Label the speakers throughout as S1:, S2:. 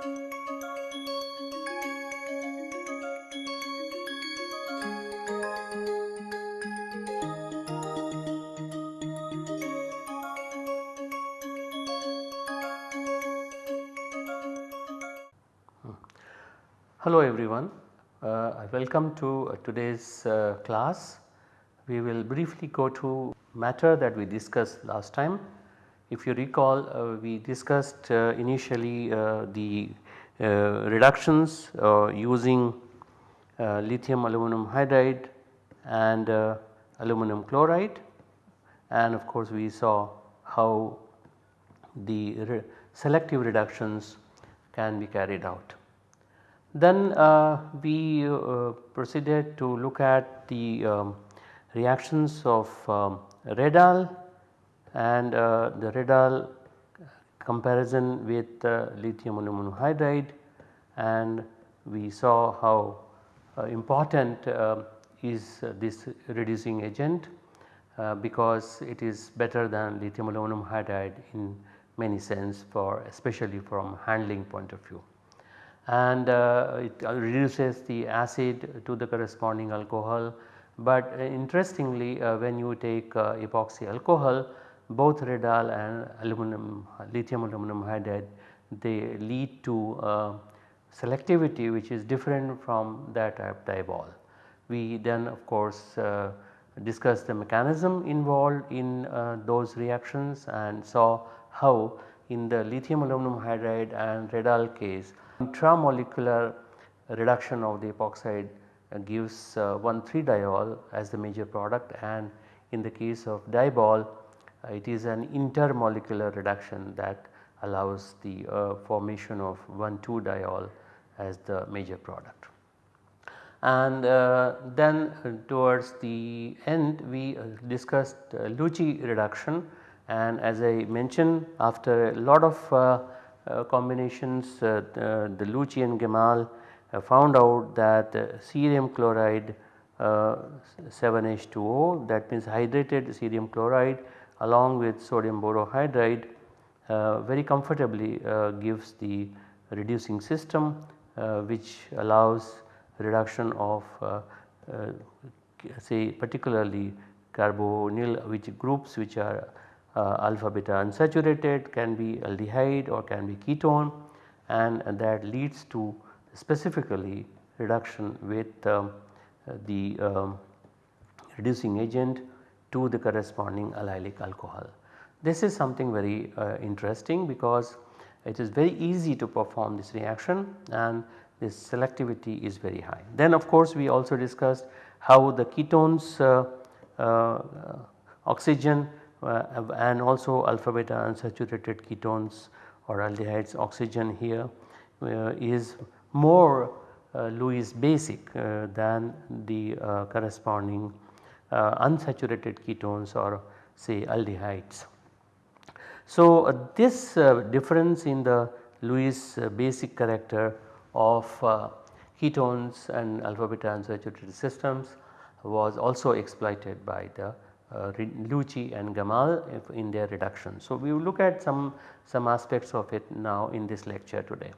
S1: Hello everyone, uh, welcome to uh, today's uh, class. We will briefly go to matter that we discussed last time. If you recall uh, we discussed uh, initially uh, the reductions using lithium aluminum hydride and aluminum chloride and of course we saw how the re selective reductions can be carried out. Then uh, we uh, proceeded to look at the um, reactions of um, Red-Al and uh, the Red-Al comparison with lithium aluminum hydride and we saw how uh, important uh, is this reducing agent uh, because it is better than lithium aluminum hydride in many sense for especially from handling point of view and uh, it reduces the acid to the corresponding alcohol. But uh, interestingly uh, when you take epoxy alcohol both Red-Al and aluminum lithium aluminum hydride they lead to selectivity which is different from that of DIBAL. We then of course uh, discussed the mechanism involved in uh, those reactions and saw how in the lithium aluminum hydride and Red-Al case Intramolecular reduction of the epoxide uh, gives uh, 1,3-diol as the major product and in the case of DIBAL uh, it is an intermolecular reduction that allows the uh, formation of 1,2-diol as the major product. And uh, then uh, towards the end we discussed Luche reduction and as I mentioned after a lot of uh, combinations uh, the, Luche and Gemal uh, found out that cerium chloride 7H2O that means hydrated cerium chloride along with sodium borohydride very comfortably gives the reducing system which allows reduction of say particularly carbonyl which groups which are uh, alpha beta unsaturated can be aldehyde or can be ketone and, that leads to specifically reduction with um, the um, reducing agent to the corresponding allylic alcohol. This is something very uh, interesting because it is very easy to perform this reaction and this selectivity is very high. Then of course we also discussed how the ketones uh, uh, oxygen uh, and also alpha beta unsaturated ketones or aldehydes oxygen here uh, is more uh, Lewis basic than the corresponding unsaturated ketones or say aldehydes. So, uh, this uh, difference in the Lewis uh, basic character of ketones and alpha beta unsaturated systems was also exploited by the uh, Luche and Gemal in their reduction. So, we will look at some, some aspects of it now in this lecture today.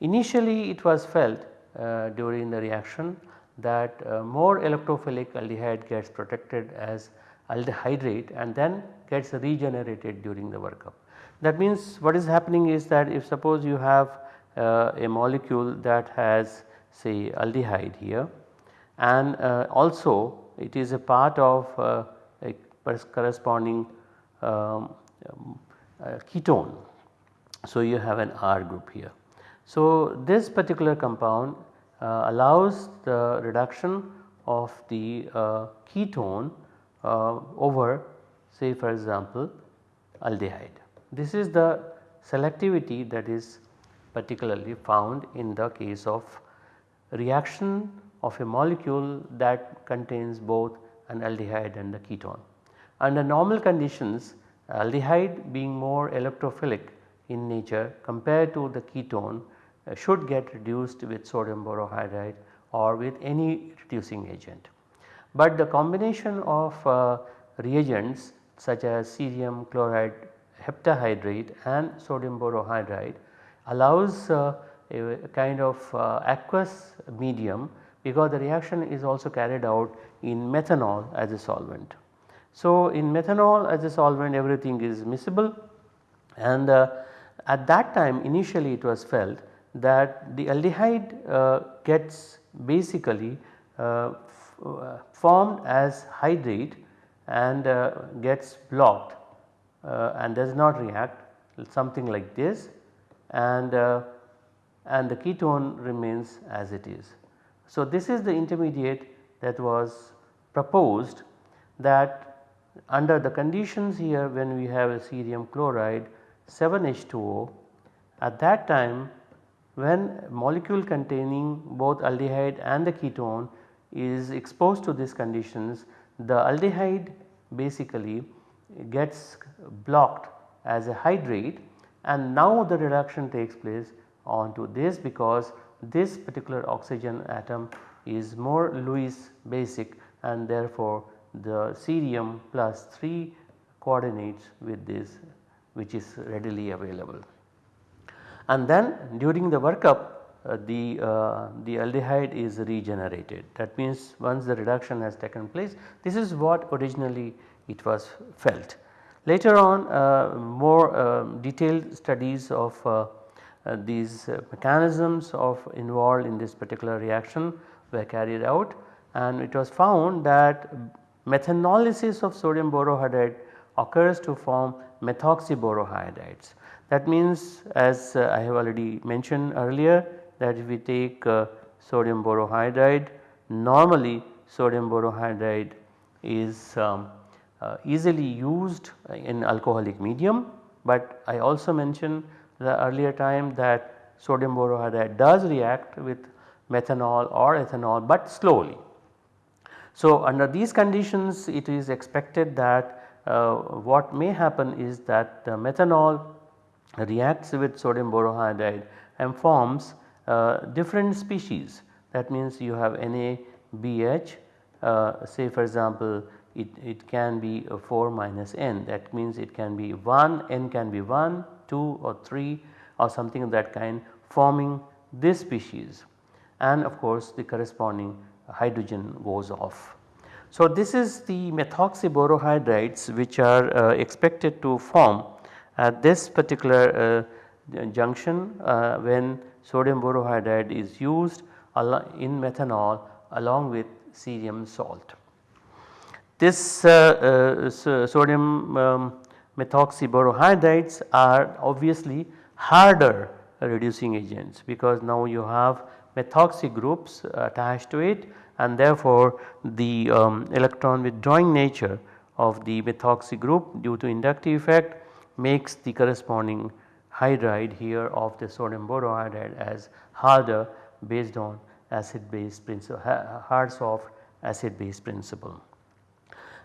S1: Initially it was felt uh, during the reaction that uh, more electrophilic aldehyde gets protected as aldehydrate and then gets regenerated during the workup. That means what is happening is that if suppose you have uh, a molecule that has say aldehyde here and uh, also it is a part of uh, corresponding um, uh, ketone. So, you have an R group here. So, this particular compound allows the reduction of the uh, ketone uh, over say for example aldehyde. This is the selectivity that is particularly found in the case of reaction of a molecule that contains both an aldehyde and the ketone. Under normal conditions aldehyde being more electrophilic in nature compared to the ketone uh, should get reduced with sodium borohydride or with any reducing agent. But the combination of uh, reagents such as cerium chloride heptahydrate and sodium borohydride allows uh, a, kind of uh, aqueous medium because the reaction is also carried out in methanol as a solvent. So, in methanol as a solvent everything is miscible and uh, at that time initially it was felt that the aldehyde uh, gets basically uh, uh formed as hydrate and uh, gets blocked uh, and does not react something like this and and the ketone remains as it is. So, this is the intermediate that was proposed that under the conditions here when we have a cerium chloride 7H2O at that time when molecule containing both aldehyde and the ketone is exposed to these conditions the aldehyde basically gets blocked as a hydrate and now the reduction takes place onto this because this particular oxygen atom is more Lewis basic and therefore the cerium plus 3 coordinates with this which is readily available. And then during the workup uh, the, uh, the aldehyde is regenerated that means once the reduction has taken place this is what originally it was felt. Later on uh, more um, detailed studies of uh, uh, these uh, mechanisms of involved in this particular reaction were carried out and it was found that methanolysis of sodium borohydride occurs to form methoxyborohydrides. That means as uh, I have already mentioned earlier that if we take uh, sodium borohydride normally sodium borohydride is um, uh, easily used in alcoholic medium, but I also mentioned the earlier time that sodium borohydride does react with methanol or ethanol, but slowly. So, under these conditions it is expected that what may happen is that the methanol reacts with sodium borohydride and forms uh, different species. That means you have NaBH uh, say for example it, it can be 4 minus N. That means it can be 1 N can be 1 2 or 3 or something of that kind forming this species. And of course the corresponding hydrogen goes off. So, this is the methoxyborohydrides which are uh, expected to form at this particular uh, junction uh, when sodium borohydride is used in methanol along with cerium salt. This uh, uh, sodium um, methoxyborohydrides are obviously harder reducing agents because now you have methoxy groups attached to it and therefore the um, electron withdrawing nature of the methoxy group due to inductive effect makes the corresponding hydride here of the sodium borohydride as harder based on acid base principle hard soft acid base principle.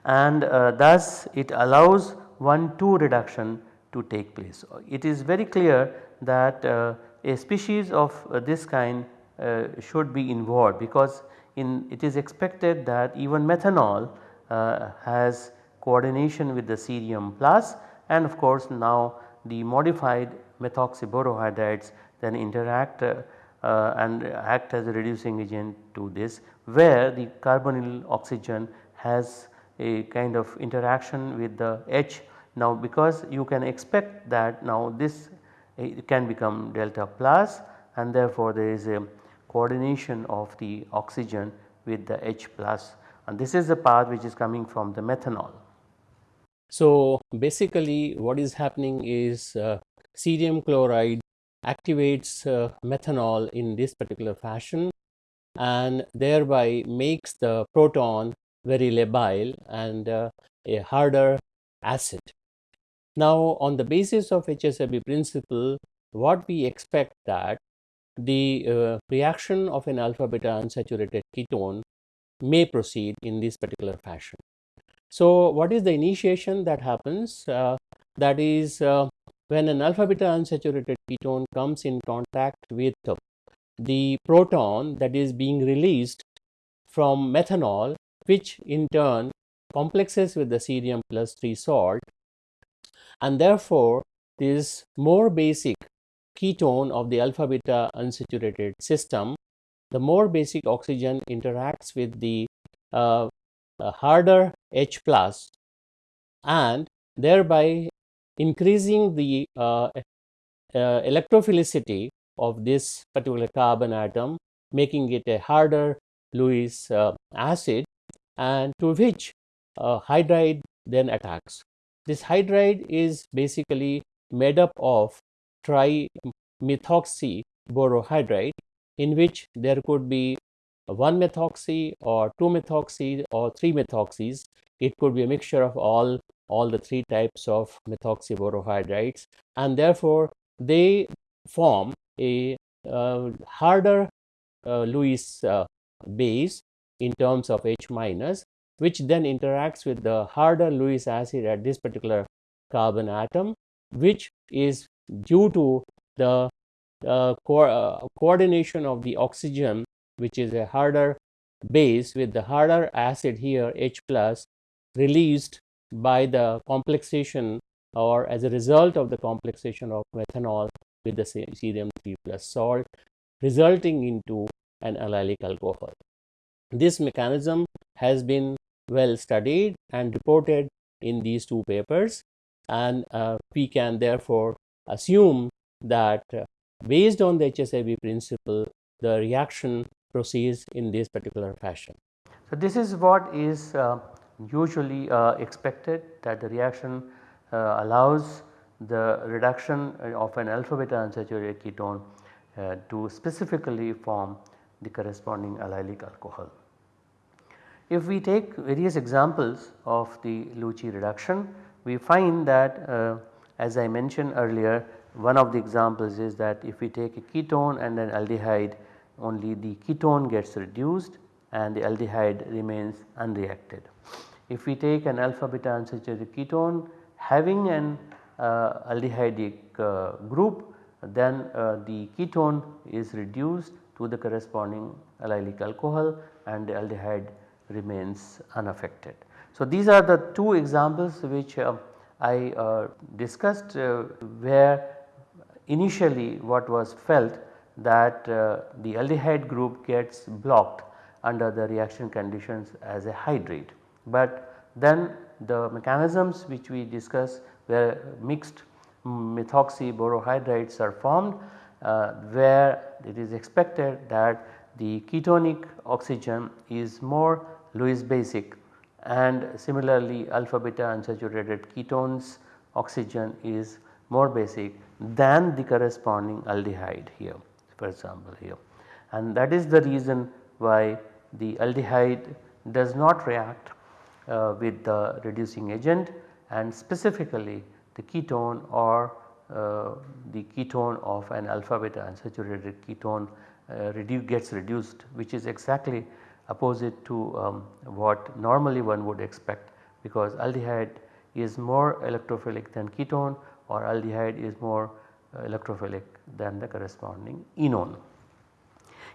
S1: And uh, thus it allows 1 2 reduction to take place. It is very clear that uh, a species of uh, this kind uh, should be involved because in it is expected that even methanol uh, has coordination with the cerium plus and of course now the modified methoxyborohydrides then interact uh, uh, and act as a reducing agent to this where the carbonyl oxygen has a kind of interaction with the H. Now because you can expect that now this can become delta plus and therefore there is a coordination of the oxygen with the H plus and this is the path which is coming from the methanol.
S2: So basically what is happening is uh, cerium chloride activates uh, methanol in this particular fashion and thereby makes the proton very labile and uh, a harder acid. Now on the basis of HSAB principle what we expect that the uh, reaction of an alpha beta unsaturated ketone may proceed in this particular fashion. So, what is the initiation that happens? Uh, that is uh, when an alpha beta unsaturated ketone comes in contact with the proton that is being released from methanol which in turn complexes with the cerium plus 3 salt and therefore this more basic ketone of the alpha beta unsaturated system, the more basic oxygen interacts with the uh, uh, harder H plus and thereby increasing the uh, uh, electrophilicity of this particular carbon atom making it a harder Lewis uh, acid and to which uh, hydride then attacks. This hydride is basically made up of trimethoxy borohydride in which there could be one methoxy or two methoxy or three methoxys. It could be a mixture of all, all the three types of methoxy borohydrides and therefore they form a uh, harder uh, Lewis uh, base in terms of H minus which then interacts with the harder Lewis acid at this particular carbon atom which is due to the uh, co uh, coordination of the oxygen which is a harder base with the harder acid here H plus released by the complexation or as a result of the complexation of methanol with the cerium 3 plus salt resulting into an allylic alcohol. This mechanism has been well studied and reported in these two papers and uh, we can therefore assume that uh, based on the HSAB principle the reaction proceeds in this particular fashion.
S1: So, this is what is uh, usually uh, expected that the reaction uh, allows the reduction of an alpha beta unsaturated ketone uh, to specifically form the corresponding allylic alcohol. If we take various examples of the Luche reduction, we find that uh, as I mentioned earlier one of the examples is that if we take a ketone and an aldehyde only the ketone gets reduced and the aldehyde remains unreacted. If we take an alpha beta unsaturated ketone having an uh, aldehydic uh, group then uh, the ketone is reduced to the corresponding allylic alcohol and the aldehyde remains unaffected. So, these are the two examples which uh, I uh, discussed uh, where initially what was felt that uh, the aldehyde group gets blocked under the reaction conditions as a hydrate. But then the mechanisms which we discussed where mixed methoxy borohydrides are formed uh, where it is expected that the ketonic oxygen is more Lewis basic and similarly alpha beta unsaturated ketones oxygen is more basic than the corresponding aldehyde here for example here. And that is the reason why the aldehyde does not react uh, with the reducing agent and specifically the ketone or uh, the ketone of an alpha beta unsaturated ketone uh, redu gets reduced which is exactly opposite to um, what normally one would expect because aldehyde is more electrophilic than ketone or aldehyde is more uh, electrophilic than the corresponding enone.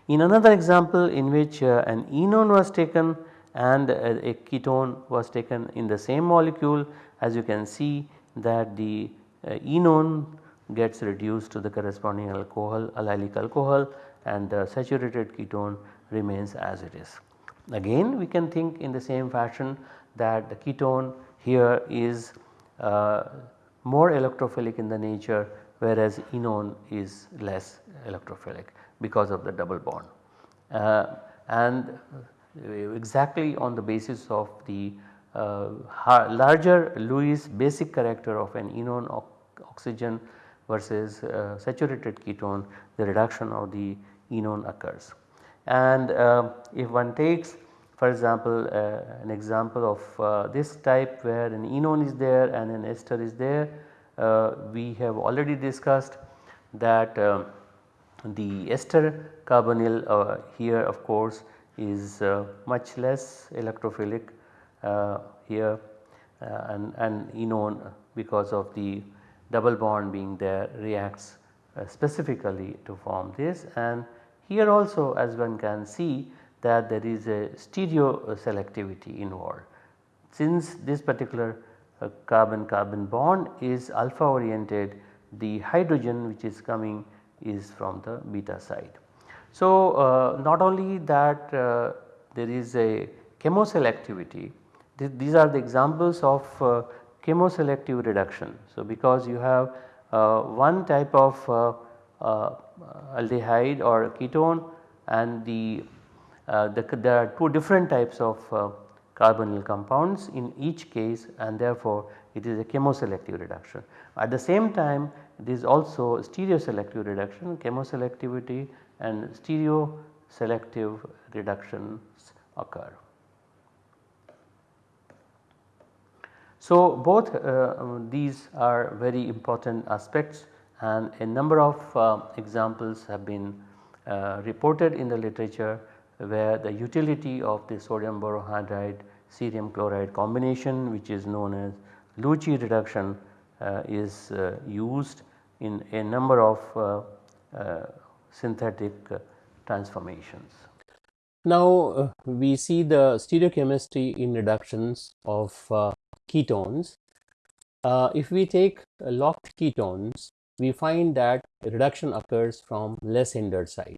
S1: In another example in which uh, an enone was taken and a, a, ketone was taken in the same molecule as you can see that the uh, enone gets reduced to the corresponding alcohol allylic alcohol and the saturated ketone remains as it is. Again we can think in the same fashion that the ketone here is uh, more electrophilic in the nature whereas enone is less electrophilic because of the double bond. Uh, and exactly on the basis of the uh, larger Lewis basic character of an enone oxygen versus uh, saturated ketone the reduction of the enone occurs. And uh, if one takes for example uh, an example of uh, this type where an enone is there and an ester is there uh, we have already discussed that uh, the ester carbonyl uh, here of course is much less electrophilic here and, and enone because of the double bond being there reacts specifically to form this. And here also as one can see that there is a stereo selectivity involved. Since this particular carbon carbon bond is alpha oriented the hydrogen which is coming is from the beta side. So, uh, not only that uh, there is a chemoselectivity, th these are the examples of uh, chemoselective reduction. So, because you have uh, one type of uh, uh, Uh, aldehyde or ketone and the, uh, the, there are two different types of uh, carbonyl compounds in each case and therefore it is a chemoselective reduction. At the same time it is also stereoselective reduction chemoselectivity and stereo selective reductions occur. So, both uh, these are very important aspects and a number of uh, examples have been uh, reported in the literature where the utility of the sodium borohydride cerium chloride combination which is known as Luche reduction uh, is uh, used in a number of uh, synthetic uh, transformations.
S2: Now we see the stereochemistry in reductions of ketones. If we take locked ketones, we find that reduction occurs from less hindered side.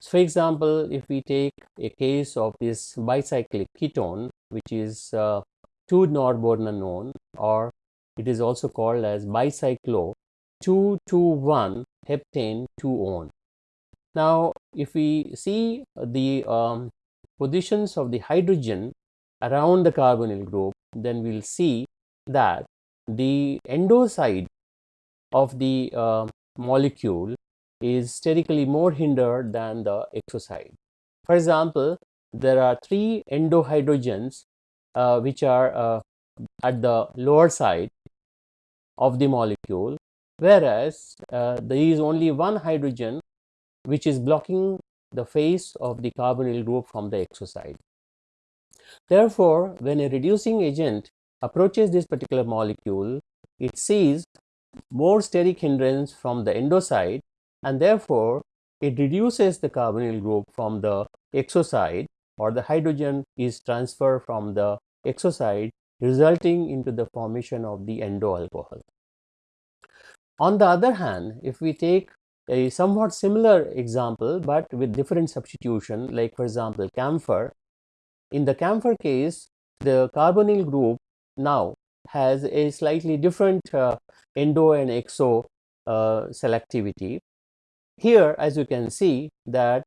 S2: So for example, if we take a case of this bicyclic ketone which is 2-norbornanone or it is also called as bicyclo 2,2,1 heptane 2-one. Now, if we see the um, positions of the hydrogen around the carbonyl group, then we will see that the endo side of the uh, molecule is sterically more hindered than the exoside. For example, there are three endo hydrogens uh, which are uh, at the lower side of the molecule, whereas uh, there is only one hydrogen which is blocking the face of the carbonyl group from the exoside. Therefore, when a reducing agent approaches this particular molecule, it sees more steric hindrance from the endo side and therefore, it reduces the carbonyl group from the exo side or the hydrogen is transferred from the exo side resulting into the formation of the endo alcohol. On the other hand, if we take a somewhat similar example, but with different substitution like for example camphor. In the camphor case, the carbonyl group now has a slightly different uh, endo and exo uh, selectivity. Here as you can see that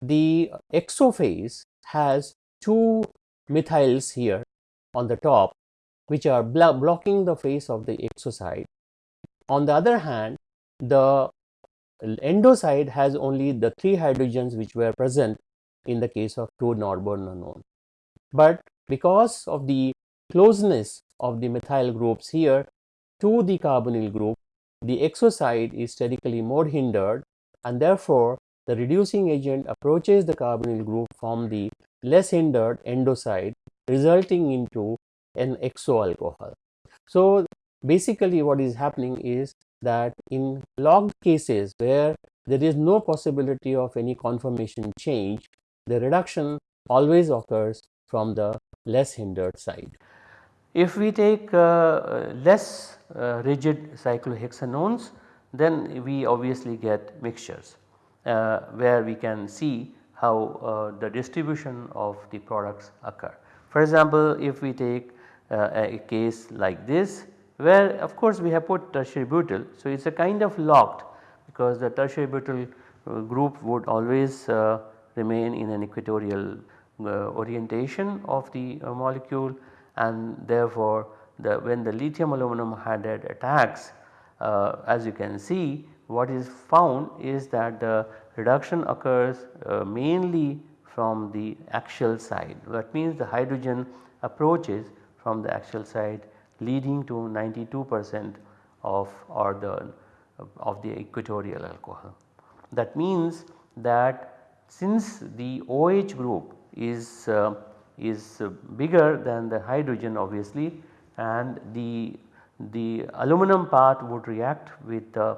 S2: the exo phase has two methyls here on the top which are blo blocking the face of the exo side. On the other hand, the endo side has only the three hydrogens which were present in the case of 2-norbornanone. But because of the closeness of the methyl groups here to the carbonyl group, the exo side is sterically more hindered and therefore the reducing agent approaches the carbonyl group from the less hindered endo side resulting into an exo alcohol. So basically what is happening is that in logged cases where there is no possibility of any conformation change, the reduction always occurs from the less hindered side.
S1: If we take uh, less uh, rigid cyclohexanones, then we obviously get mixtures uh, where we can see how the distribution of the products occur. For example, if we take a case like this where of course we have put tertiary butyl. So, it is a kind of locked because the tertiary butyl group would always uh, remain in an equatorial uh, orientation of the uh, molecule and therefore the when the lithium aluminum hydride attacks uh, as you can see what is found is that the reduction occurs uh, mainly from the axial side that means the hydrogen approaches from the axial side leading to 92 percent of or the of the equatorial alcohol. That means that since the OH group is uh, is uh, bigger than the hydrogen obviously and the the aluminum part would react with the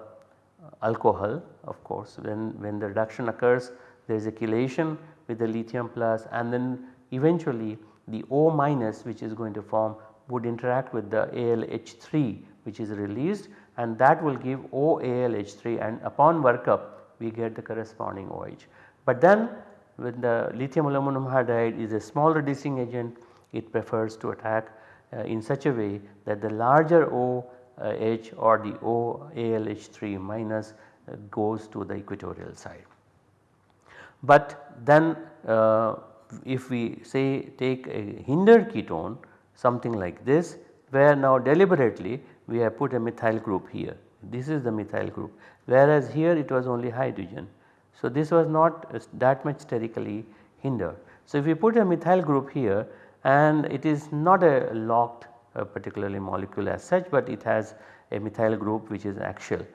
S1: alcohol of course when, when the reduction occurs there is a chelation with the lithium plus and then eventually the O minus which is going to form would interact with the ALH3 which is released and that will give OALH3 and upon workup we get the corresponding OH. But then when the lithium aluminum hydride is a small reducing agent it prefers to attack uh, in such a way that the larger OH or the OALH3 minus uh, goes to the equatorial side. But then uh, if we say take a hindered ketone something like this where now deliberately we have put a methyl group here. This is the methyl group whereas here it was only hydrogen. So, this was not that much sterically hindered. So, if we put a methyl group here and it is not a locked uh, particularly molecule as such, but it has a methyl group which is axial.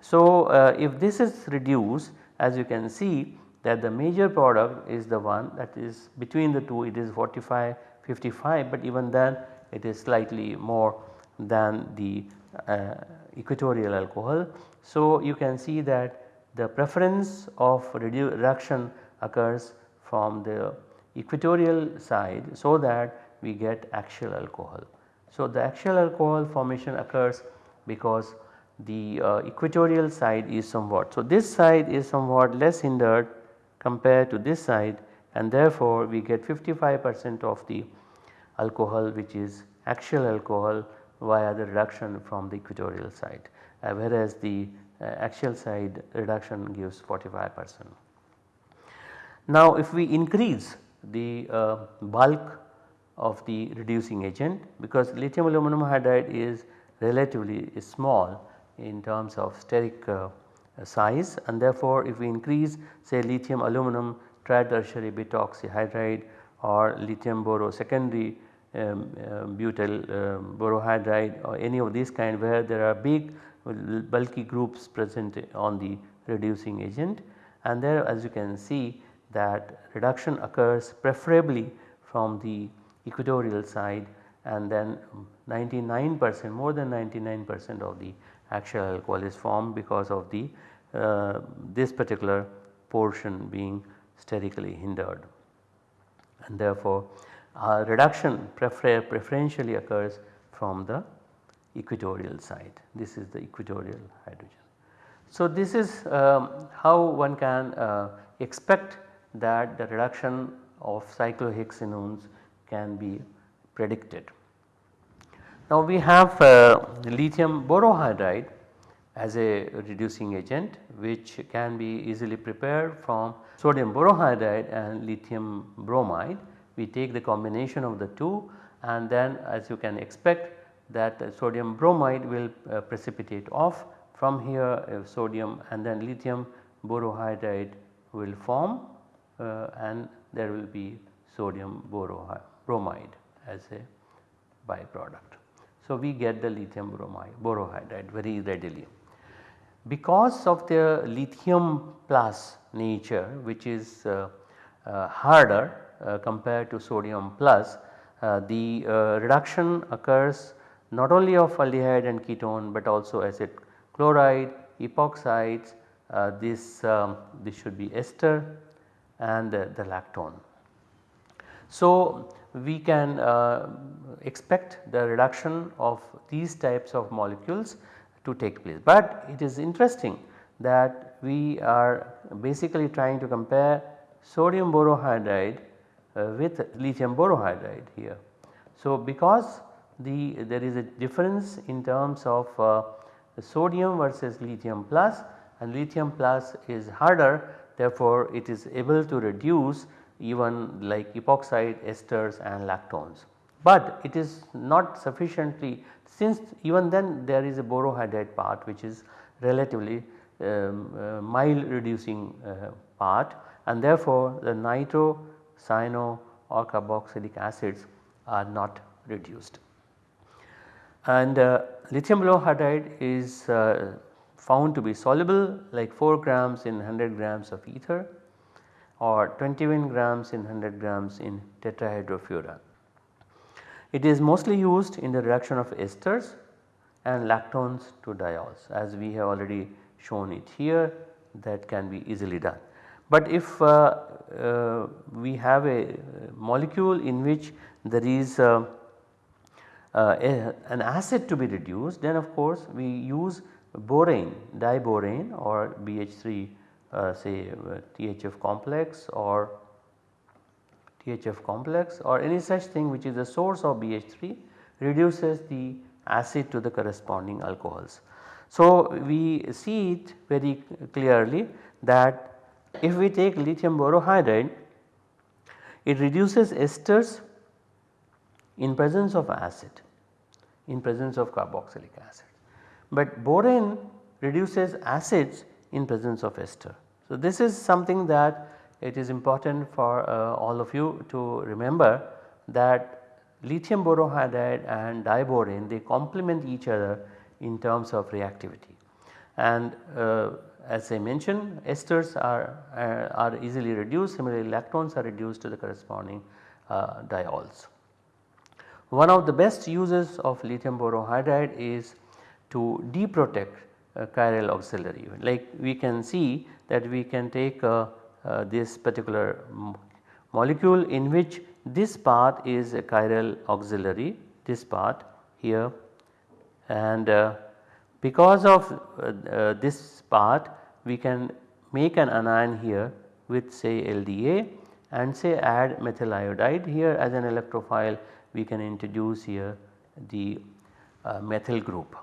S1: So, uh, if this is reduced as you can see that the major product is the one that is between the two it is 45 55 but even then it is slightly more than the uh, equatorial alcohol. So, you can see that the preference of reduction occurs from the equatorial side so that we get axial alcohol. So, the axial alcohol formation occurs because the uh, equatorial side is somewhat. So, this side is somewhat less hindered compared to this side and therefore, we get 55 percent of the alcohol which is axial alcohol via the reduction from the equatorial side uh, whereas the axial side reduction gives 45 percent. Now if we increase the uh, bulk of the reducing agent because lithium aluminum hydride is relatively small in terms of steric uh, size and therefore if we increase say lithium aluminum tritertiary butoxyhydride or lithium boro secondary um, uh, butyl um, borohydride or any of these kind where there are big bulky groups present on the reducing agent. And there as you can see that reduction occurs preferably from the equatorial side and then 99 percent more than 99 percent of the actual alcohol is formed because of the uh, this particular portion being sterically hindered. And therefore uh, reduction prefer preferentially occurs from the equatorial side this is the equatorial hydrogen. So, this is um, how one can uh, expect that the reduction of cyclohexanones can be predicted. Now we have uh, lithium borohydride as a reducing agent which can be easily prepared from sodium borohydride and lithium bromide. We take the combination of the two and then as you can expect that sodium bromide will uh, precipitate off from here uh, sodium and then lithium borohydride will form uh, and there will be sodium bromide as a byproduct. So, we get the lithium bromide borohydride very readily. Because of the lithium plus nature which is uh, uh, harder uh, compared to sodium plus the reduction occurs not only of aldehyde and ketone but also acid chloride, epoxides, this, um, this should be ester and the, the lactone. So, we can uh, expect the reduction of these types of molecules to take place. But it is interesting that we are basically trying to compare sodium borohydride uh, with lithium borohydride here. So, because the there is a difference in terms of uh, sodium versus lithium plus and lithium plus is harder therefore, it is able to reduce even like epoxide esters and lactones. But it is not sufficiently since even then there is a borohydride part which is relatively um, uh, mild reducing uh, part and therefore the nitro, cyano or carboxylic acids are not reduced. And uh, lithium borohydride is uh, found to be soluble like 4 grams in 100 grams of ether or 21 grams in 100 grams in tetrahydrofuran. It is mostly used in the reduction of esters and lactones to diols as we have already shown it here that can be easily done. But if uh, uh, we have a molecule in which there is uh, uh, a, an acid to be reduced then of course we use borane diborane or BH3 uh, say uh, THF complex or THF complex or any such thing which is the source of BH3 reduces the acid to the corresponding alcohols. So, we see it very clearly that if we take lithium borohydride it reduces esters in presence of acid in presence of carboxylic acid. But borane reduces acids in presence of ester. So, this is something that it is important for uh, all of you to remember that lithium borohydride and diborane they complement each other in terms of reactivity. And uh, as I mentioned esters are, uh, are easily reduced similarly lactones are reduced to the corresponding uh, diols. One of the best uses of lithium borohydride is to deprotect uh, chiral auxiliary. Like we can see that we can take uh, uh, this particular molecule in which this part is a chiral auxiliary this part here. And uh, because of uh, uh, this part we can make an anion here with say LDA and say add methyl iodide here as an electrophile we can introduce here the uh, methyl group.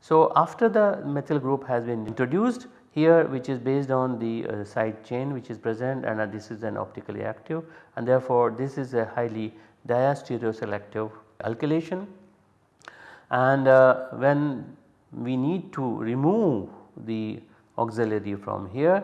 S1: So, after the methyl group has been introduced here which is based on the uh, side chain which is present and uh, this is an optically active and therefore, this is a highly diastereoselective alkylation and uh, when we need to remove the auxiliary from here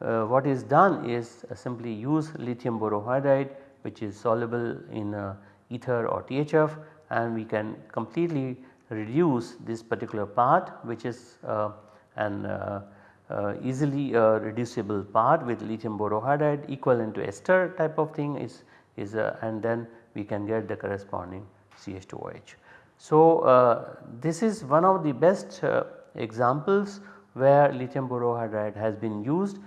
S1: uh, what is done is simply use lithium borohydride which is soluble in uh, ether or THF and we can completely reduce this particular part which is uh, an uh, uh, easily uh, reducible part with lithium borohydride equivalent to ester type of thing is, is uh, and then we can get the corresponding CH2OH. So, uh, this is one of the best examples where lithium borohydride has been used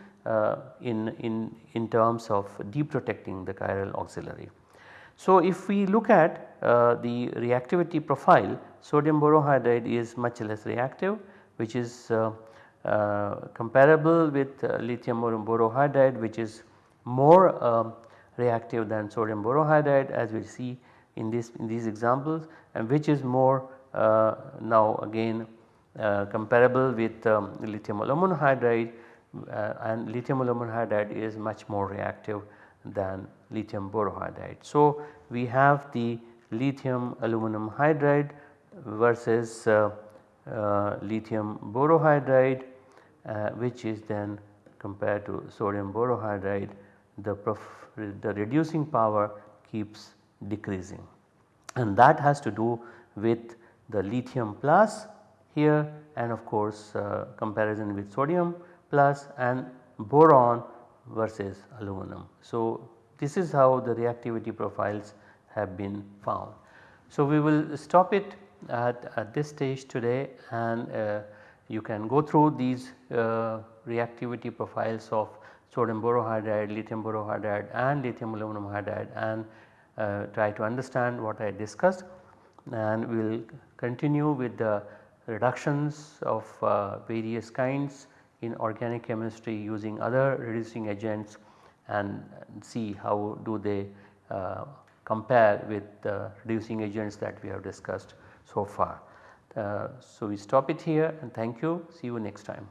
S1: in, in, in terms of deprotecting the chiral auxiliary. So, if we look at uh, the reactivity profile sodium borohydride is much less reactive which is uh, uh, comparable with uh, lithium borohydride which is more um, reactive than sodium borohydride as we see in, this, in these examples and which is more uh, now again comparable with um, lithium aluminum hydride and lithium aluminum hydride is much more reactive than lithium borohydride. So, we have the lithium aluminum hydride versus uh, uh, lithium borohydride uh, which is then compared to sodium borohydride the, the reducing power keeps decreasing and that has to do with the lithium plus here and of course uh, comparison with sodium plus and boron versus aluminum. So, this is how the reactivity profiles have been found. So, we will stop it at, at this stage today and uh, you can go through these uh, reactivity profiles of sodium borohydride, lithium borohydride and lithium aluminum hydride and uh, try to understand what I discussed and we will continue with the reductions of uh, various kinds in organic chemistry using other reducing agents and see how do they uh, compare with the reducing agents that we have discussed so far. Uh, so, we stop it here and thank you see you next time.